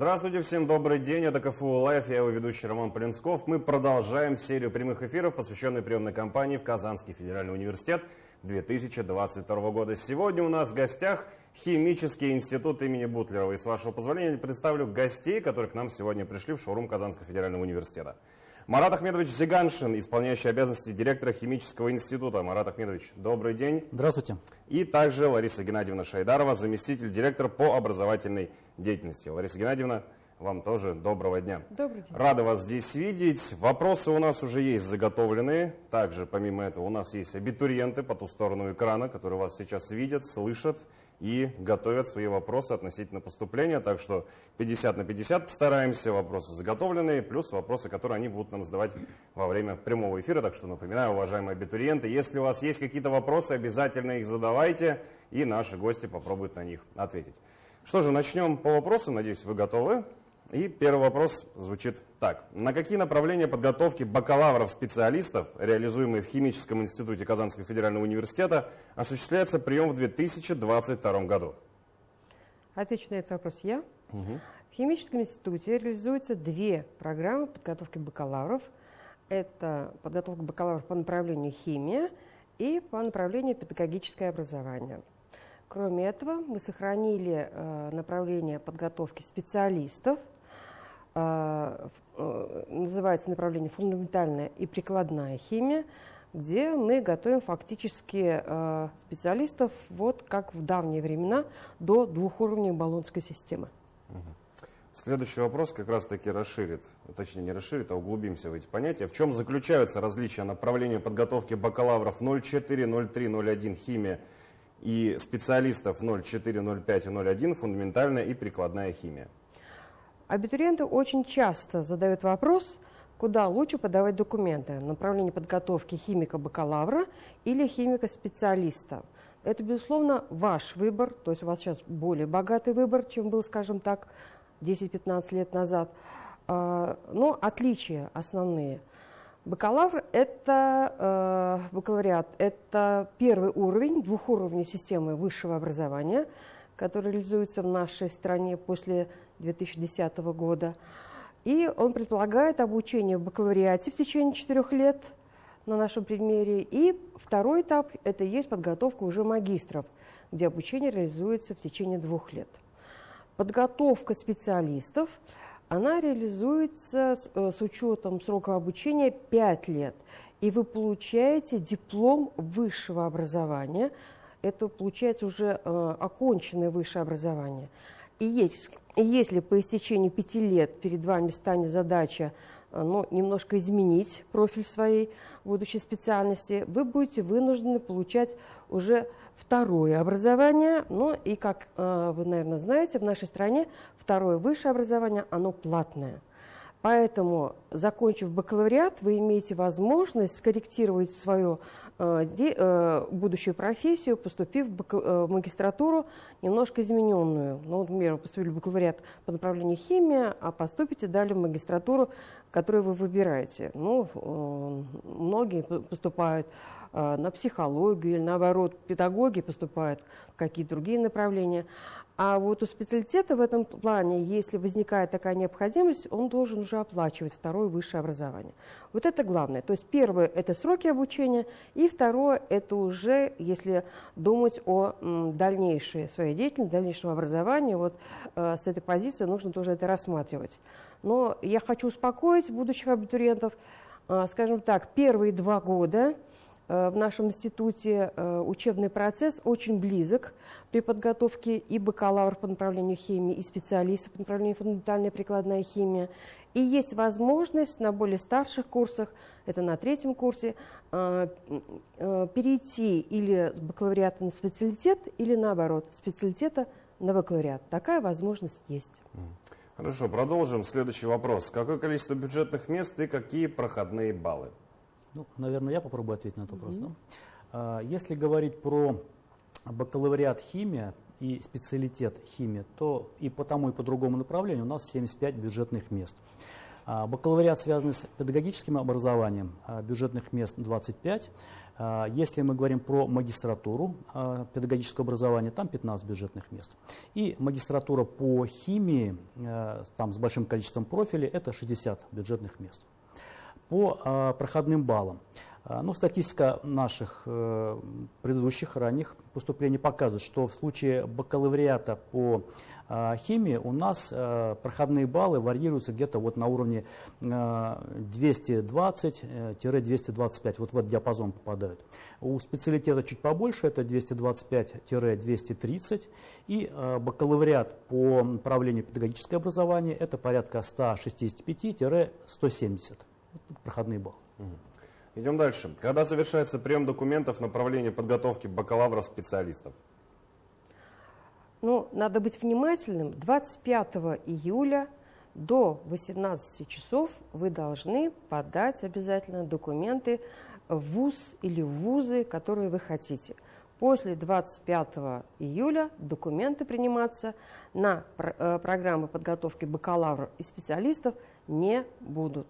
Здравствуйте, всем добрый день. Это КФУ Live, я его ведущий Роман Полинсков. Мы продолжаем серию прямых эфиров, посвященной приемной кампании в Казанский федеральный университет 2022 года. Сегодня у нас в гостях Химический институт имени Бутлерова. И с вашего позволения представлю гостей, которые к нам сегодня пришли в шоурум Казанского федерального университета. Марат Ахмедович Зиганшин, исполняющий обязанности директора Химического института. Марат Ахмедович, добрый день. Здравствуйте. И также Лариса Геннадьевна Шайдарова, заместитель директора по образовательной деятельности. Лариса Геннадьевна, вам тоже доброго дня. Добрый день. Рада вас здесь видеть. Вопросы у нас уже есть заготовленные. Также, помимо этого, у нас есть абитуриенты по ту сторону экрана, которые вас сейчас видят, слышат и готовят свои вопросы относительно поступления. Так что 50 на 50 постараемся, вопросы заготовленные, плюс вопросы, которые они будут нам задавать во время прямого эфира. Так что напоминаю, уважаемые абитуриенты, если у вас есть какие-то вопросы, обязательно их задавайте, и наши гости попробуют на них ответить. Что же, начнем по вопросам, надеюсь, вы готовы. И первый вопрос звучит так. На какие направления подготовки бакалавров-специалистов, реализуемые в Химическом институте Казанского федерального университета, осуществляется прием в 2022 году? Отвечу на этот вопрос я. Угу. В Химическом институте реализуются две программы подготовки бакалавров. Это подготовка бакалавров по направлению химия и по направлению педагогическое образование. Кроме этого, мы сохранили э, направление подготовки специалистов – называется направление фундаментальная и прикладная химия, где мы готовим фактически э, специалистов, вот как в давние времена, до двух уровней баллонской системы. Следующий вопрос как раз-таки расширит, точнее не расширит, а углубимся в эти понятия. В чем заключаются различия направления подготовки бакалавров 04, 03, 01 химия и специалистов 04, 05 и 01 фундаментальная и прикладная химия? Абитуриенты очень часто задают вопрос, куда лучше подавать документы. Направление подготовки химика-бакалавра или химика-специалиста. Это, безусловно, ваш выбор, то есть у вас сейчас более богатый выбор, чем был, скажем так, 10-15 лет назад. А, но отличия основные. Бакалавр – это э, бакалавриат, это первый уровень, двухуровневой системы высшего образования – который реализуется в нашей стране после 2010 года. И он предполагает обучение в бакалавриате в течение четырех лет на нашем примере. И второй этап – это есть подготовка уже магистров, где обучение реализуется в течение двух лет. Подготовка специалистов, она реализуется с, э, с учетом срока обучения 5 лет. И вы получаете диплом высшего образования – это получается уже э, оконченное высшее образование. И, есть, если по истечении пяти лет перед вами станет задача э, ну, немножко изменить профиль своей будущей специальности, вы будете вынуждены получать уже второе образование. Ну и, как э, вы, наверное, знаете, в нашей стране второе высшее образование, оно платное. Поэтому, закончив бакалавриат, вы имеете возможность скорректировать свою э, будущую профессию, поступив в, э, магистратуру немножко измененную. Ну, например, вы поступили в бакалавриат по направлению химия, а поступите далее в магистратуру, которую вы выбираете. Ну, э, многие поступают э, на психологию или, наоборот, педагоги поступают в какие-то другие направления. А вот у специалитета в этом плане, если возникает такая необходимость, он должен уже оплачивать второе высшее образование. Вот это главное. То есть первое – это сроки обучения, и второе – это уже, если думать о дальнейшей своей деятельности, дальнейшем образовании, вот э, с этой позиции нужно тоже это рассматривать. Но я хочу успокоить будущих абитуриентов, э, скажем так, первые два года – в нашем институте э, учебный процесс очень близок при подготовке и бакалавров по направлению химии, и специалистов по направлению фундаментальная прикладная химия. И есть возможность на более старших курсах, это на третьем курсе, э, перейти или с бакалавриата на специалитет, или наоборот, специалитета на бакалавриат. Такая возможность есть. Хорошо, продолжим. Следующий вопрос. Какое количество бюджетных мест и какие проходные баллы? Ну, наверное, я попробую ответить на этот вопрос. Mm -hmm. да? Если говорить про бакалавриат химия и специалитет химия, то и по тому, и по другому направлению у нас 75 бюджетных мест. А, бакалавриат связан с педагогическим образованием, а, бюджетных мест 25. А, Если мы говорим про магистратуру а, педагогического образования, там 15 бюджетных мест. И магистратура по химии, а, там с большим количеством профилей, это 60 бюджетных мест. По а, проходным баллам. А, Ну, статистика наших э, предыдущих ранних поступлений показывает, что в случае бакалавриата по а, химии у нас э, проходные баллы варьируются где-то вот на уровне э, 220-225, вот в этот диапазон попадают. У специалитета чуть побольше, это 225-230, и э, бакалавриат по направлению педагогическое образование, это порядка 165-170 Вот проходные баллы. Идем дальше. Когда завершается прием документов направления подготовки бакалавра специалистов? Ну, надо быть внимательным. 25 июля до 18 часов вы должны подать обязательно документы в ВУЗ или в ВУЗы, которые вы хотите. После 25 июля документы приниматься на э, программы подготовки бакалавров и специалистов не будут.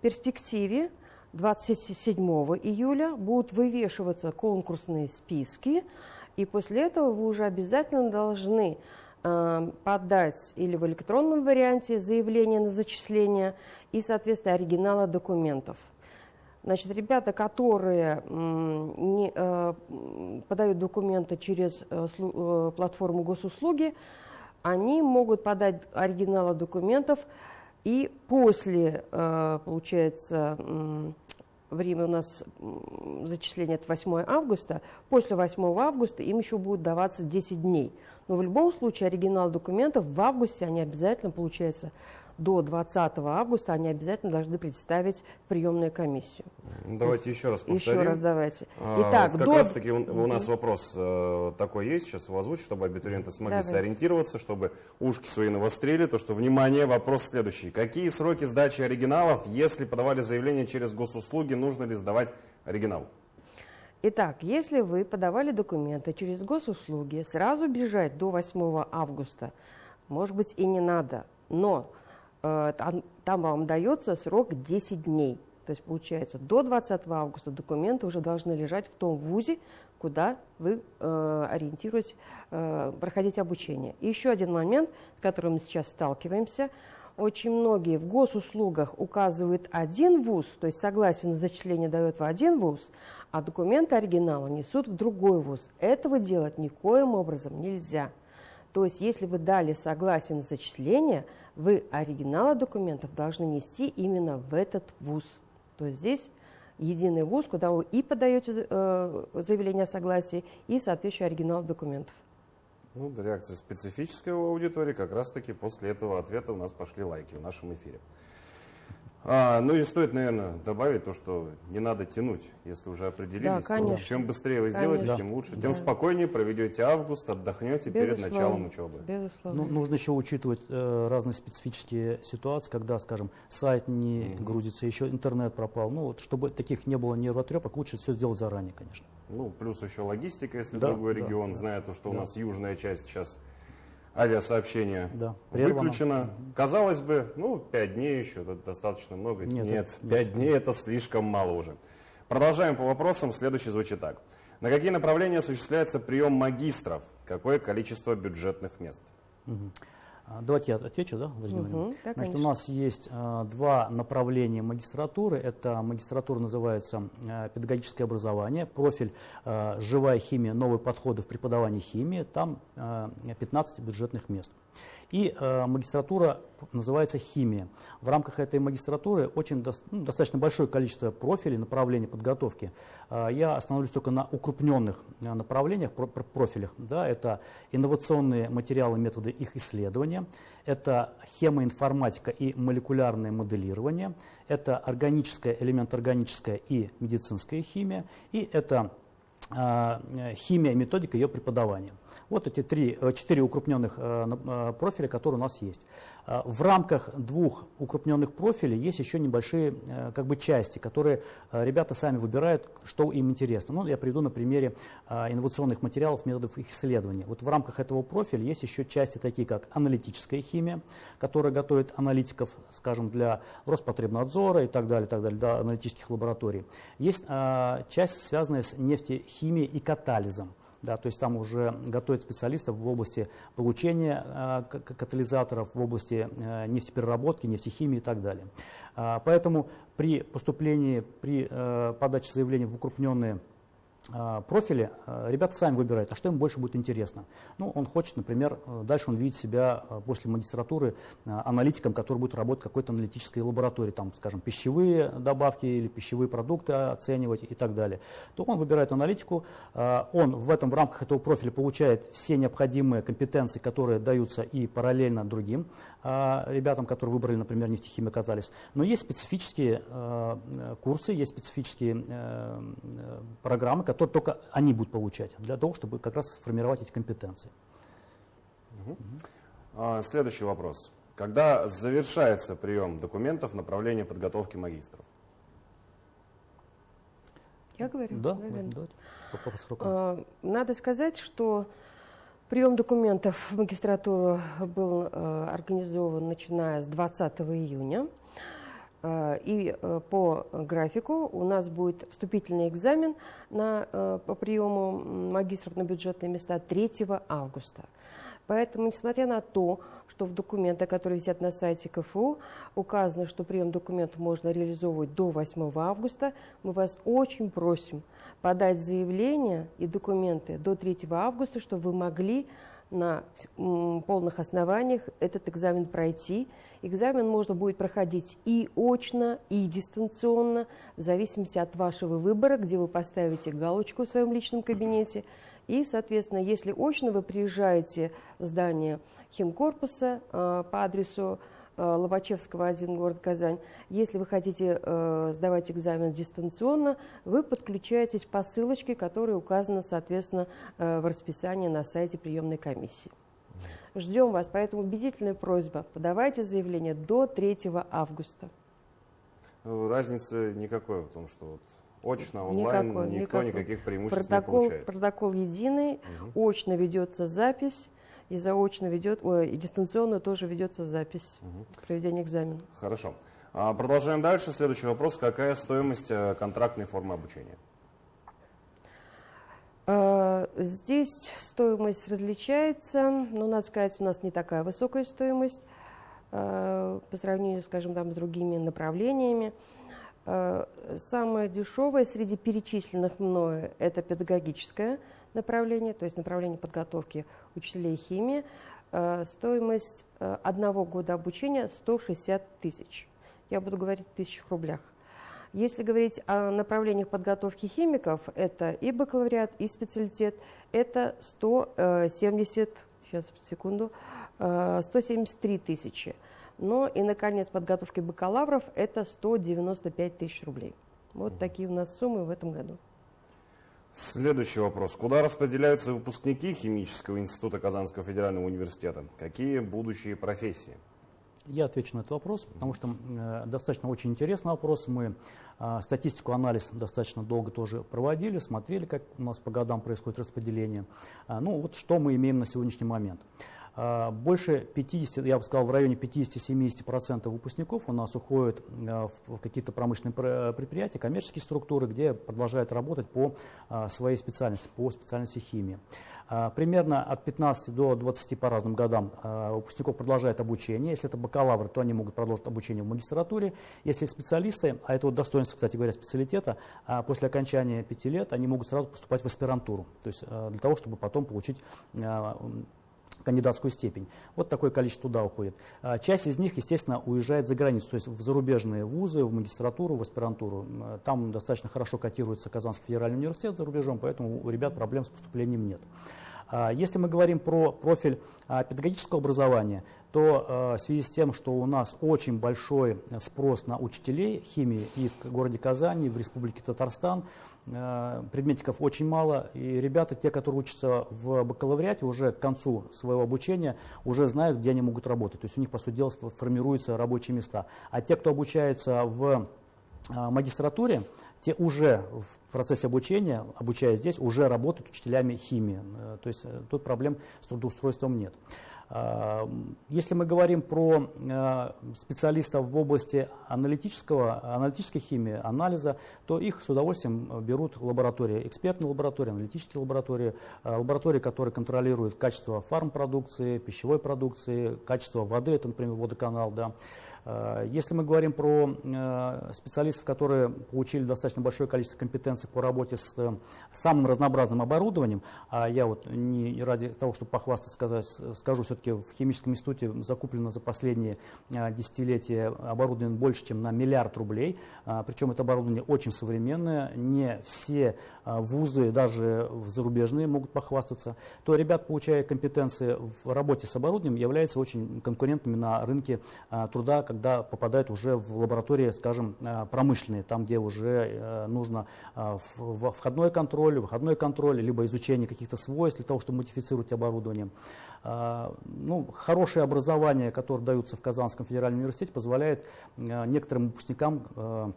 Перспективе 27 июля будут вывешиваться конкурсные списки, и после этого вы уже обязательно должны э, подать или в электронном варианте заявление на зачисление и, соответственно, оригиналы документов. Значит, ребята, которые не, э, подают документы через э, платформу госуслуги, они могут подать оригиналы документов и после, э, получается, время у нас зачисления это 8 августа, после 8 августа им еще будет даваться 10 дней. Но в любом случае оригинал документов в августе они обязательно, получается, до 20 августа они обязательно должны представить приемную комиссию. Давайте еще раз повторим. Еще раз давайте. А, Итак, как до... раз таки у, у нас вопрос э, такой есть, сейчас его озвучу, чтобы абитуриенты смогли Давайте. сориентироваться, чтобы ушки свои навострили, то что, внимание, вопрос следующий. Какие сроки сдачи оригиналов, если подавали заявление через госуслуги, нужно ли сдавать оригинал? Итак, если вы подавали документы через госуслуги, сразу бежать до 8 августа, может быть, и не надо, но там, там вам дается срок 10 дней. То есть, получается, до 20 августа документы уже должны лежать в том вузе, куда вы э, ориентируетесь э, проходить обучение. И еще один момент, с которым мы сейчас сталкиваемся. Очень многие в госуслугах указывают один вуз, то есть согласие на зачисление дает в один вуз, а документы оригинала несут в другой вуз. Этого делать никоим образом нельзя. То есть, если вы дали согласие на зачисление, вы оригиналы документов должны нести именно в этот вуз. То есть здесь единый вуз, куда вы и подаете э, заявление о согласии, и соответствующий оригинал документов. Ну, реакция специфическая у аудитории, как раз-таки после этого ответа у нас пошли лайки в нашем эфире. А, ну и стоит, наверное, добавить то, что не надо тянуть, если уже определились. то конечно. чем быстрее вы сделаете, Конечно. тем лучше. Да. Тем спокойнее проведете август, отдохнете перед Безусловно. началом учебы. Безусловно. Ну, нужно еще учитывать э, разные специфические ситуации, когда, скажем, сайт не грузится, еще интернет пропал. Ну, вот, чтобы таких не было нервотрепок, лучше все сделать заранее, конечно. Ну, плюс еще логистика, если Да, другой да, регион, да. зная то, что у Да. нас южная часть сейчас авиасообщения Да, прервано. выключена. Казалось бы, ну, пять дней еще, достаточно много. Нет, Нет, это- пять дней это слишком мало уже. Продолжаем по вопросам. Следующий звучит так. На какие направления осуществляется прием магистров? Какое количество бюджетных мест? Мгм. А, Давайте я отвечу, да, Владимир Владимирович? да, Значит, у нас есть а, два направления магистратуры. Это магистратура называется а, педагогическое образование, профиль а, живая химия, новые подходы в преподавании химии. Там а, 15 бюджетных мест. И а, магистратура называется химия. В рамках этой магистратуры очень дос- ну, достаточно большое количество профилей, направлений подготовки. А, Я остановлюсь только на укрупненных а, направлениях, про- про- профилях. Да, это инновационные материалы, методы их исследования, это хемоинформатика и молекулярное моделирование, это органическая, элемент органическая и медицинская химия, и это а, э, химия, методика ее преподавания. Вот эти три, э, четыре укрупненных э, профиля, которые у нас есть. В рамках двух укрупненных профилей есть еще небольшие как бы, части, которые ребята сами выбирают, что им интересно. Ну, я приведу на примере инновационных материалов, методов их исследования. Вот в рамках этого профиля есть еще части такие, как аналитическая химия, которая готовит аналитиков, скажем, для Роспотребнадзора и так далее, так далее, для аналитических лабораторий. Есть часть, связанная с нефтехимией и катализом. Да, то есть там уже готовят специалистов в области получения э, катализаторов, в области э, нефтепереработки, нефтехимии и так далее. Э, поэтому при поступлении, при э, подаче заявления в укрупненные профили а, ребята сами выбирают, а что им больше будет интересно. Ну, он хочет, например, э, дальше он видит себя э, после магистратуры аналитиком, который будет работать в какой-то аналитической лаборатории, там, скажем, пищевые добавки или пищевые продукты оценивать и так далее. То он выбирает аналитику, он в этом в рамках этого профиля получает все необходимые компетенции, которые даются и параллельно другим ребятам, которые выбрали, например, нефтехимия катализ. Но есть специфические курсы, есть специфические программы, которые только они будут получать, для того, чтобы как раз сформировать эти компетенции. Угу. Следующий вопрос. Когда завершается прием документов направления подготовки магистров? Я говорю? Да, давайте. По, по срокам. Надо сказать, что прием документов в магистратуру был э, организован начиная с 20 июня. Э, и э, по графику у нас будет вступительный экзамен на, э, по приему магистров на бюджетные места 3 августа. Поэтому, несмотря на то, что в документах, которые висят на сайте КФУ, указано, что прием документов можно реализовывать до 8 августа, мы вас очень просим подать заявление и документы до 3 августа, чтобы вы могли на полных основаниях этот экзамен пройти. Экзамен можно будет проходить и очно, и дистанционно, в зависимости от вашего выбора, где вы поставите галочку в своем личном кабинете. И, соответственно, если очно вы приезжаете в здание химкорпуса э, по адресу Лобачевского, 1, город Казань. Если вы хотите э, сдавать экзамен дистанционно, вы подключаетесь по ссылочке, которая указана, соответственно, э, в расписании на сайте приемной комиссии. Ждем вас, поэтому убедительная просьба, подавайте заявление до 3 августа. Разницы никакой в том, что вот очно, онлайн, никакой, никто никакой. никаких преимуществ протокол, не получает. Протокол единый, угу. очно ведется запись, и заочно ведет, ой, и дистанционно тоже ведется запись угу. проведения экзамена. Хорошо. А, продолжаем дальше. Следующий вопрос. Какая стоимость э, контрактной формы обучения? А, здесь стоимость различается, но, надо сказать, у нас не такая высокая стоимость а, по сравнению, скажем, там, с другими направлениями. Самое дешевое среди перечисленных мною – это педагогическое направление, то есть направление подготовки учителей химии. Э, стоимость э, одного года обучения 160 тысяч. Я буду говорить в тысячах рублях. Если говорить о направлениях подготовки химиков, это и бакалавриат, и специалитет, это 170, сейчас, секунду, 173 э, тысячи. Но и, наконец, подготовки бакалавров – это 195 тысяч рублей. Вот такие у нас суммы в этом году. Следующий вопрос. Куда распределяются выпускники Химического института Казанского федерального университета? Какие будущие профессии? Я отвечу на этот вопрос, потому что э, достаточно очень интересный вопрос. Мы э, статистику, анализ достаточно долго тоже проводили, смотрели, как у нас по годам происходит распределение. А, ну вот что мы имеем на сегодняшний момент. Больше 50, я бы сказал, в районе 50-70% выпускников у нас уходят а, в какие-то промышленные предприятия, коммерческие структуры, где продолжают работать по а, своей специальности, по специальности химии. Примерно от 15 до 20 по разным годам выпускников продолжает обучение. Если это бакалавры, то они могут продолжить обучение в магистратуре. Если специалисты, а это вот достоинство, кстати говоря, специалитета, после окончания 5 лет они могут сразу поступать в аспирантуру, то есть для того, чтобы потом получить кандидатскую степень. Вот такое количество туда уходит. А, часть из них, естественно, уезжает за границу, то есть в зарубежные вузы, в магистратуру, в аспирантуру. Там достаточно хорошо котируется Казанский федеральный университет за рубежом, поэтому у ребят проблем с поступлением нет. А, если мы говорим про профиль а, педагогического образования, то а, в связи с тем, что у нас очень большой спрос на учителей химии и в городе Казани, и в Республике Татарстан, предметиков очень мало, и ребята, те, которые учатся в бакалавриате, уже к концу своего обучения уже знают, где они могут работать. То есть у них, по сути дела, формируются рабочие места. А те, кто обучается в магистратуре, те уже в процессе обучения, обучаясь здесь, уже работают учителями химии. Э, то есть э, тут проблем с трудоустройством нет. А, если мы говорим про э, специалистов в области аналитического, аналитической химии, анализа, то их с удовольствием берут лаборатории, экспертные лаборатории, аналитические лаборатории, лаборатории, которые контролируют качество фармпродукции, пищевой продукции, качество воды, это, например, водоканал, да, если мы говорим про э, специалистов, которые получили достаточно большое количество компетенций по работе с э, самым разнообразным оборудованием, а я вот не ради того, чтобы похвастаться, сказать, скажу, все-таки в химическом институте закуплено за последние десятилетия оборудование больше, чем на миллиард рублей, причем это оборудование очень современное, не все вузы, даже зарубежные, могут похвастаться, то ребят, получая компетенции в работе с оборудованием, являются очень конкурентными на рынке труда, когда попадают уже в лаборатории, скажем, э, промышленные, там, где уже э, нужно э, входной контроль, выходной контроль, либо изучение каких-то свойств для того, чтобы модифицировать оборудование. Ну, хорошее образование, которое даются в Казанском федеральном университете, позволяет некоторым выпускникам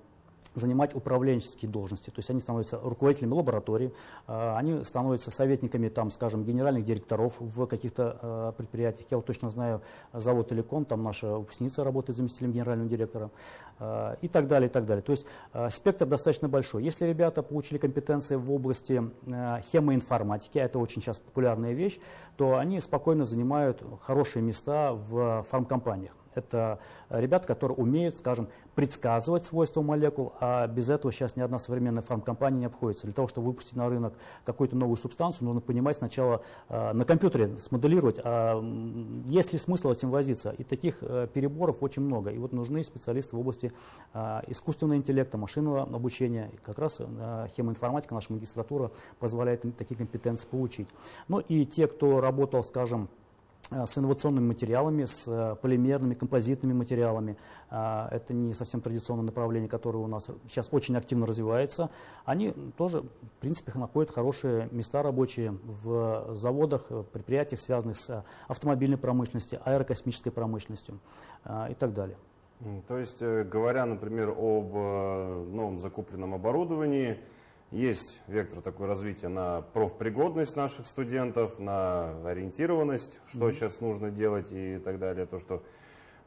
занимать управленческие должности. То есть они становятся руководителями лаборатории, а, они становятся советниками, там, скажем, генеральных директоров в каких-то а, предприятиях. Я вот точно знаю завод «Телеком», там наша выпускница работает заместителем генерального директора а, и так далее, и так далее. То есть спектр достаточно большой. Если ребята получили компетенции в области хемоинформатики, это очень сейчас популярная вещь, то они спокойно занимают хорошие места в фармкомпаниях. Это ребята, которые умеют, скажем, предсказывать свойства молекул, а без этого сейчас ни одна современная фармкомпания не обходится. Для того, чтобы выпустить на рынок какую-то новую субстанцию, нужно понимать сначала э, на компьютере, смоделировать, а есть ли смысл этим возиться. И таких э, переборов очень много. И вот нужны специалисты в области э, искусственного интеллекта, машинного обучения. И как раз э, хемоинформатика, наша магистратура позволяет такие компетенции получить. Ну и те, кто работал, скажем, с инновационными материалами, с э, полимерными, композитными материалами. Э, это не совсем традиционное направление, которое у нас сейчас очень активно развивается. Они тоже, в принципе, находят хорошие места рабочие в заводах, предприятиях, связанных с автомобильной промышленностью, аэрокосмической промышленностью и так далее. То есть, говоря, например, об новом закупленном оборудовании, есть вектор такой развития на профпригодность наших студентов, на ориентированность, что mm-hmm. сейчас нужно делать и так далее. То, что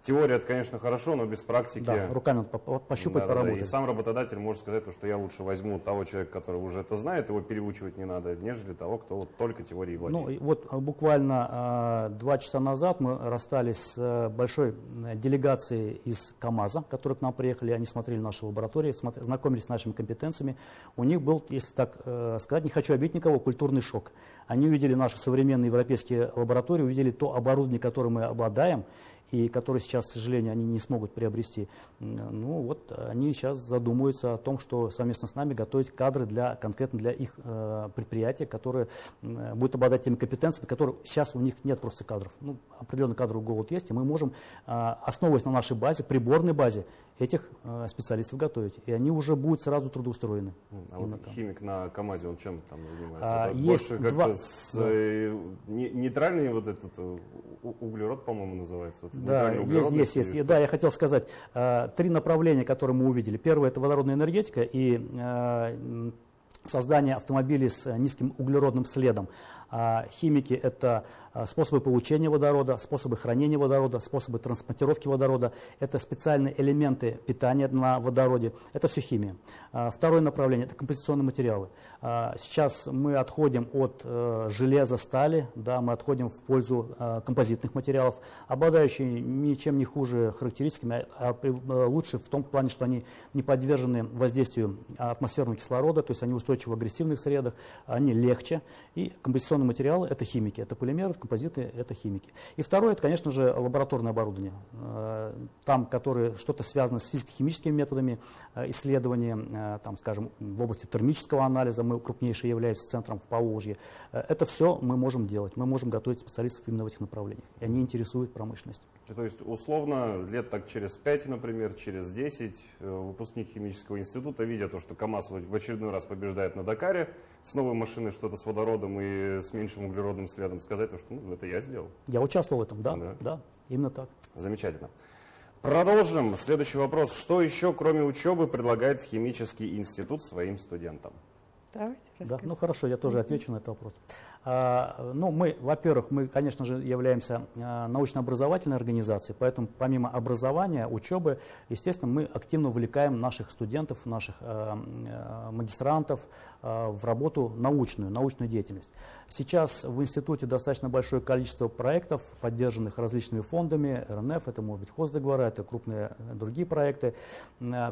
Теория, это, конечно, хорошо, но без практики... Да, руками пощупать, да, поработать. Да, и сам работодатель может сказать, что я лучше возьму того человека, который уже это знает, его переучивать не надо, нежели того, кто вот только теорией владеет. Ну, вот а, буквально э, два часа назад мы расстались с э, большой делегацией из КАМАЗа, которые к нам приехали, они смотрели наши лаборатории, смотри, знакомились с нашими компетенциями. У них был, если так э, сказать, не хочу обидеть никого, культурный шок. Они увидели наши современные европейские лаборатории, увидели то оборудование, которым мы обладаем, и которые сейчас, к сожалению, они не смогут приобрести. Ну вот они сейчас задумываются о том, что совместно с нами готовить кадры для, конкретно для их э, предприятия, которые э, будут обладать теми компетенциями, которые сейчас у них нет просто кадров. Ну, определенный кадровый голод есть, и мы можем, э, основываясь на нашей базе, приборной базе, этих э, специалистов готовить. И они уже будут сразу трудоустроены. А вот там. химик на КАМАЗе, он чем там занимается? А, есть больше два... с да. э, нейтральный вот этот э, углерод, по-моему, называется. Вот да, есть, есть, есть. Да, я хотел сказать, три направления, которые мы увидели. Первое – это водородная энергетика и создание автомобилей с низким углеродным следом. А химики – это а, способы получения водорода, способы хранения водорода, способы транспортировки водорода. Это специальные элементы питания на водороде. Это все химия. А, второе направление – это композиционные материалы. Сейчас мы отходим от э, железа, стали, да, мы отходим в пользу композитных материалов, обладающие ничем не хуже характеристиками, а лучше в том плане, что они не подвержены воздействию атмосферного кислорода, то есть они устойчивы в агрессивных средах, они легче, и композиционные Конструкционные материалы – это химики, это полимеры, композиты – это химики. И второе – это, конечно же, лабораторное оборудование. Э, там, которые что-то связано с физико-химическими методами э, исследования, э, там, скажем, в области термического анализа, мы крупнейшие являемся центром в Поволжье. Это все мы можем делать. Мы можем готовить специалистов именно в этих направлениях. И они интересуют промышленность. То есть, условно, лет так через 5, например, через 10 выпускник химического института, видя то, что КАМАЗ в очередной раз побеждает на Дакаре, с новой машиной что-то с водородом и с меньшим углеродным следом, сказать, что ну, это я сделал. Я участвовал в этом, да, да, да, именно так. Замечательно. Продолжим. Следующий вопрос. Что еще, кроме учебы, предлагает химический институт своим студентам? Давайте, да, ну хорошо, я тоже отвечу на этот вопрос. А, ну, мы, во-первых, мы, конечно же, являемся а, научно-образовательной организацией, поэтому помимо образования, учебы, естественно, мы активно увлекаем наших студентов, наших а, магистрантов в работу научную, научную деятельность. Сейчас в институте достаточно большое количество проектов, поддержанных различными фондами, РНФ, это может быть хоздоговора, это крупные другие проекты,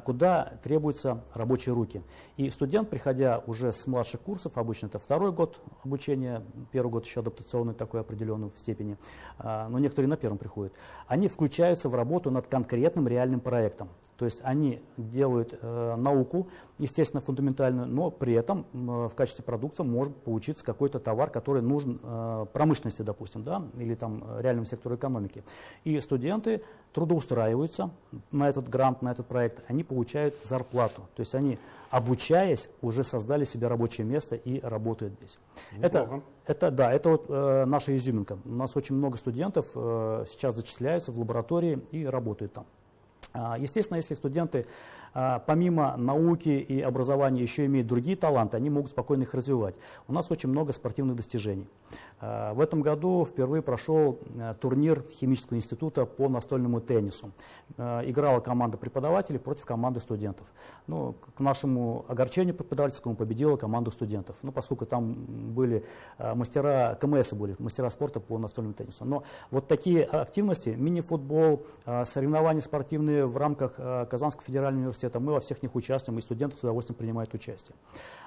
куда требуются рабочие руки. И студент, приходя уже с младших курсов, обычно это второй год обучения, первый год еще адаптационный такой определенный в степени, а, но некоторые на первом приходят, они включаются в работу над конкретным реальным проектом. То есть они делают э, науку, естественно, фундаментальную, но при этом э, в качестве продукта может получиться какой-то товар, который нужен э, промышленности, допустим, да, или там реальному сектору экономики. И студенты трудоустраиваются на этот грант, на этот проект, они получают зарплату. То есть они, обучаясь, уже создали себе рабочее место и работают здесь. Это, это, да, это вот э, наша изюминка. У нас очень много студентов э, сейчас зачисляются в лаборатории и работают там. А, естественно, если студенты а, помимо науки и образования еще имеют другие таланты, они могут спокойно их развивать. У нас очень много спортивных достижений. А, в этом году впервые прошел турнир химического института по настольному теннису. Играла команда преподавателей против команды студентов. Ну, к нашему огорчению преподавательскому победила команда студентов. Ну, поскольку там были мастера КМС, были мастера спорта по настольному теннису. Но вот такие активности, мини-футбол, соревнования спортивные в рамках Казанского федерального университета, университета, мы во всех них участвуем, и студенты с удовольствием принимают участие.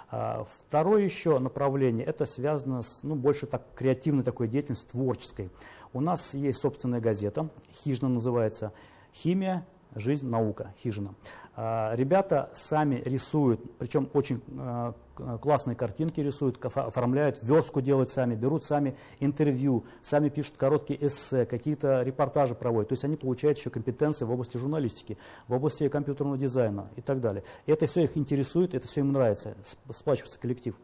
А, второе еще направление, это связано с ну, больше так, креативной такой деятельностью, творческой. У нас есть собственная газета, «Хижина» называется, «Химия, жизнь, наука», «Хижина». А, ребята сами рисуют, причем очень а, классные картинки рисуют, оформляют, верстку делают сами, берут сами интервью, сами пишут короткие эссе, какие-то репортажи проводят. То есть они получают еще компетенции в области журналистики, в области компьютерного дизайна и так далее. Это все их интересует, это все им нравится, сплачивается коллектив.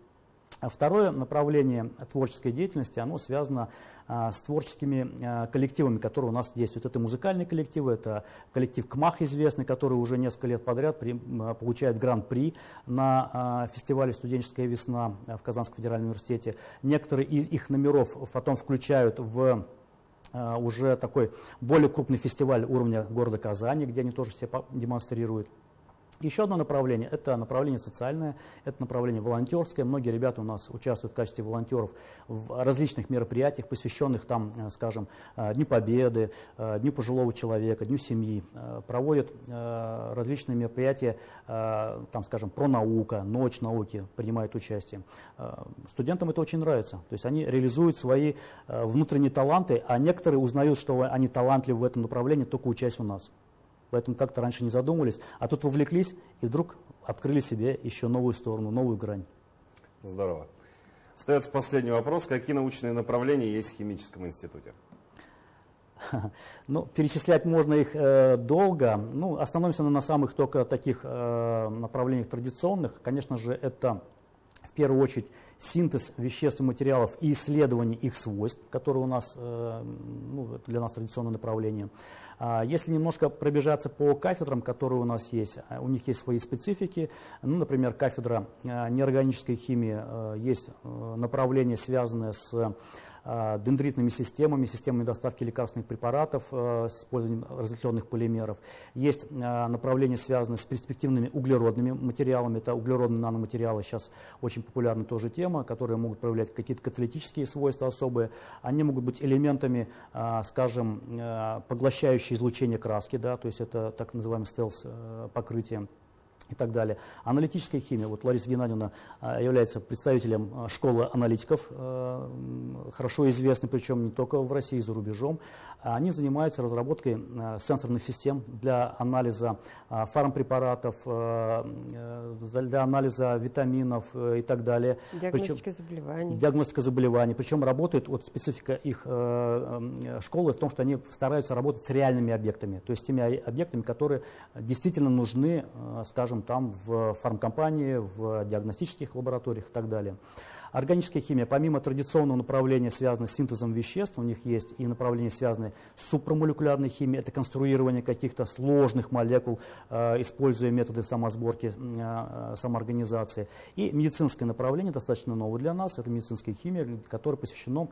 А второе направление творческой деятельности, оно связано а, с творческими а, коллективами, которые у нас действуют. Это музыкальные коллективы, это коллектив КМАХ известный, который уже несколько лет подряд при, получает гран-при на фестивале «Студенческая весна» в Казанском федеральном университете. Некоторые из их номеров потом включают в уже такой более крупный фестиваль уровня города Казани, где они тоже себя демонстрируют. Еще одно направление – это направление социальное, это направление волонтерское. Многие ребята у нас участвуют в качестве волонтеров в различных мероприятиях, посвященных там, э, скажем, э, Дню Победы, э, Дню пожилого человека, Дню семьи. Проводят различные мероприятия, там, скажем, про наука, ночь науки, принимают участие. Студентам это очень нравится. То есть они реализуют свои внутренние таланты, а некоторые узнают, что они талантливы в этом направлении, только учась у нас. Поэтому как-то раньше не задумывались, а тут вовлеклись и вдруг открыли себе еще новую сторону, новую грань. Здорово. Остается последний вопрос. Какие научные направления есть в химическом институте? Ну, перечислять можно их э, долго. Ну, остановимся на самых только таких э, направлениях традиционных. Конечно же, это первую очередь синтез веществ и материалов и исследование их свойств, которые у нас, э, ну, для нас традиционное направление. А если немножко пробежаться по кафедрам, которые у нас есть, а, у них есть свои специфики. Ну, например, кафедра а, неорганической химии, есть э, направление, связанное с дендритными системами, системами доставки лекарственных препаратов э, с использованием разветвленных полимеров. Есть направление, связанное с перспективными углеродными материалами. Это углеродные наноматериалы, сейчас очень популярна тоже тема, которые могут проявлять какие-то каталитические свойства особые. Они могут быть элементами, скажем, поглощающие излучение краски, да, то есть это так называемое стелс-покрытие. И так далее. Аналитическая химия. Вот Лариса Геннадьевна а, является представителем а, школы аналитиков, а, хорошо известной, причем не только в России, за рубежом. Они занимаются разработкой сенсорных систем для анализа фармпрепаратов, для анализа витаминов и так далее. Диагностика причем, заболеваний. Диагностика заболеваний. Причем работает, вот специфика их школы в том, что они стараются работать с реальными объектами, то есть теми объектами, которые действительно нужны, скажем, скажем, там в фармкомпании, в диагностических лабораториях и так далее. Органическая химия, помимо традиционного направления, связанного с синтезом веществ, у них есть и направление, связанное с супрамолекулярной химией, это конструирование каких-то сложных молекул, э, используя методы самосборки, э, самоорганизации. И медицинское направление, достаточно новое для нас, это медицинская химия, которая посвящена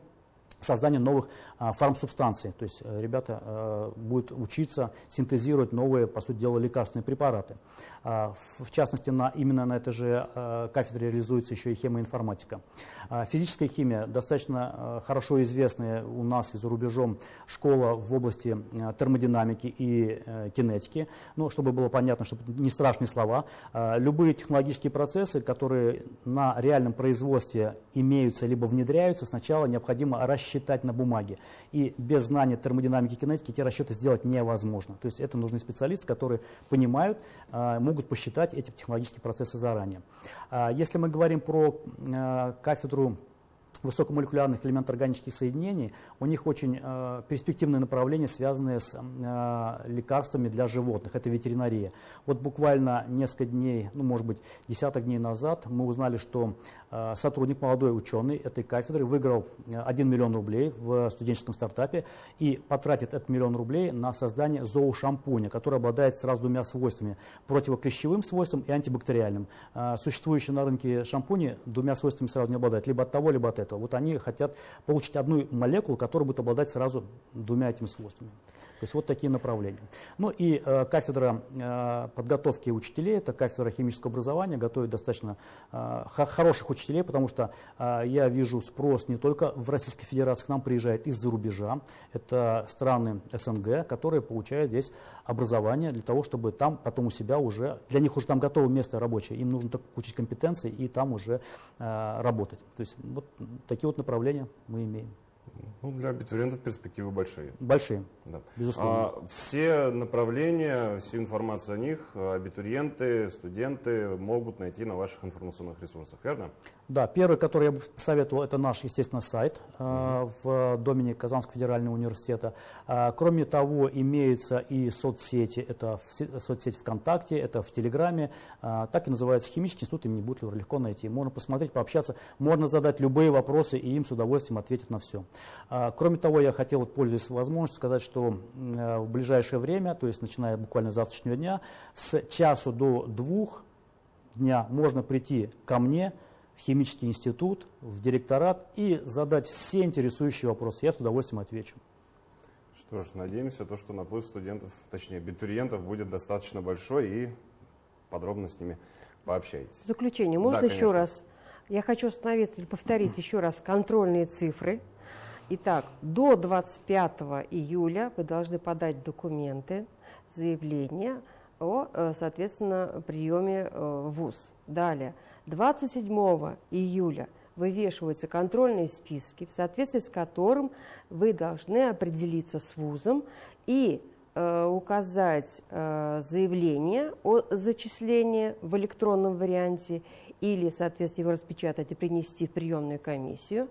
создание новых а, фармсубстанций. То есть э, ребята а, будут учиться синтезировать новые, по сути дела, лекарственные препараты. А, в, частности, на, именно на этой же а, кафедре реализуется еще и хемоинформатика. А, физическая химия достаточно хорошо известная у нас и за рубежом школа в области термодинамики и кинетики. Ну, чтобы было понятно, чтобы не страшные слова. Любые технологические процессы, которые на реальном производстве имеются либо внедряются, сначала необходимо рассчитать считать на бумаге. И без знания термодинамики и кинетики эти расчеты сделать невозможно. То есть это нужны специалисты, которые понимают, а, могут посчитать эти технологические процессы заранее. А, если мы говорим про а, кафедру высокомолекулярных элементов органических соединений, у них очень э, перспективные направления, связанные с э, лекарствами для животных, это ветеринария. Вот буквально несколько дней, ну может быть десяток дней назад мы узнали, что э, сотрудник, молодой ученый этой кафедры выиграл 1 миллион рублей в студенческом стартапе и потратит этот миллион рублей на создание зоошампуня, который обладает сразу двумя свойствами, противоклещевым свойством и антибактериальным. Э, существующие на рынке шампуни двумя свойствами сразу не обладают, либо от того, либо от этого этого. Вот они хотят получить одну молекулу, которая будет обладать сразу двумя этими свойствами. То есть вот такие направления. Ну и э, кафедра э, подготовки учителей, это кафедра химического образования, готовит достаточно э, хороших учителей, потому что э, я вижу спрос не только в Российской Федерации, к нам приезжает из-за рубежа, это страны СНГ, которые получают здесь образование для того, чтобы там потом у себя уже, для них уже там готово место рабочее, им нужно только получить компетенции и там уже э, работать. То есть вот такие вот направления мы имеем. Ну, для абитуриентов перспективы большие. Большие, да. безусловно. А, все направления, всю информацию о них абитуриенты, студенты могут найти на ваших информационных ресурсах, верно? Да, первый, который я бы советовал, это наш, естественно, сайт э, в домене Казанского федерального университета. Э, кроме того, имеются и соцсети, это в, соцсеть ВКонтакте, это в Телеграме, э, так и называется Химический институт имени Бутлера, легко найти. Можно посмотреть, пообщаться, можно задать любые вопросы, и им с удовольствием ответят на все. Э, кроме того, я хотел, вот, пользуясь возможностью, сказать, что э, в ближайшее время, то есть начиная буквально с завтрашнего дня, с часу до двух дня можно прийти ко мне, в химический институт, в директорат и задать все интересующие вопросы. Я с удовольствием отвечу. Что ж, надеемся, то, что наплыв студентов, точнее абитуриентов будет достаточно большой и подробно с ними пообщаетесь. В заключение, можно да, еще раз, я хочу остановиться или повторить еще раз контрольные цифры. Итак, до 25 июля вы должны подать документы, заявление о, э, соответственно, приеме э, в ВУЗ. Далее, 27 июля вывешиваются контрольные списки, в соответствии с которым вы должны определиться с вузом и э, указать э, заявление о зачислении в электронном варианте или, соответственно, его распечатать и принести в приемную комиссию.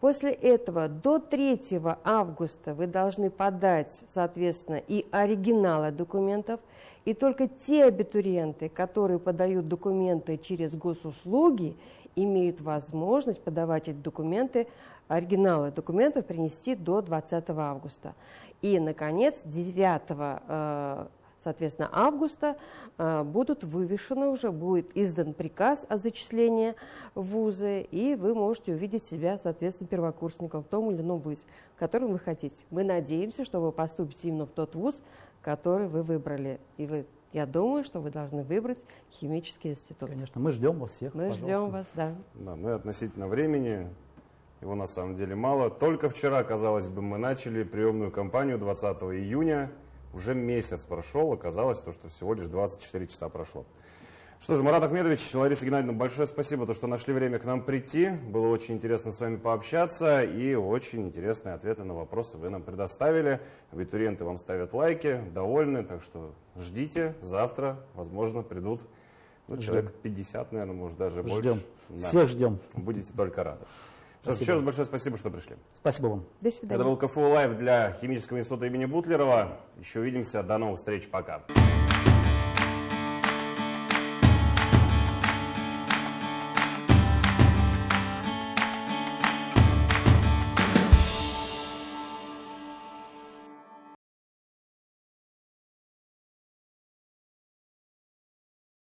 После этого до 3 августа вы должны подать, соответственно, и оригиналы документов, и только те абитуриенты, которые подают документы через госуслуги, имеют возможность подавать эти документы, оригиналы документов принести до 20 августа. И, наконец, 9 э, соответственно, августа э, будут вывешены уже, будет издан приказ о зачислении в вузы, и вы можете увидеть себя, соответственно, первокурсником в том или ином вузе, в котором вы хотите. Мы надеемся, что вы поступите именно в тот вуз, который вы выбрали. И вы, я думаю, что вы должны выбрать химический институт. Конечно, мы ждем вас всех. Мы пожалуйста. ждем вас, да. Да, ну и относительно времени, его на самом деле мало. Только вчера, казалось бы, мы начали приемную кампанию 20 июня. Уже месяц прошел, оказалось, то, что всего лишь 24 часа прошло. Что ж, Марат Ахмедович, Лариса Геннадьевна, большое спасибо, то, что нашли время к нам прийти. Было очень интересно с вами пообщаться и очень интересные ответы на вопросы вы нам предоставили. Абитуриенты вам ставят лайки, довольны, так что ждите, завтра, возможно, придут ну, человек 50, наверное, может даже Ждем. больше. Да. Всех ждем. Будете только рады. Спасибо. еще раз большое спасибо, что пришли. Спасибо вам. До Это свидания. был КФУ Лайв для Химического института имени Бутлерова. Еще увидимся. До новых встреч. Пока.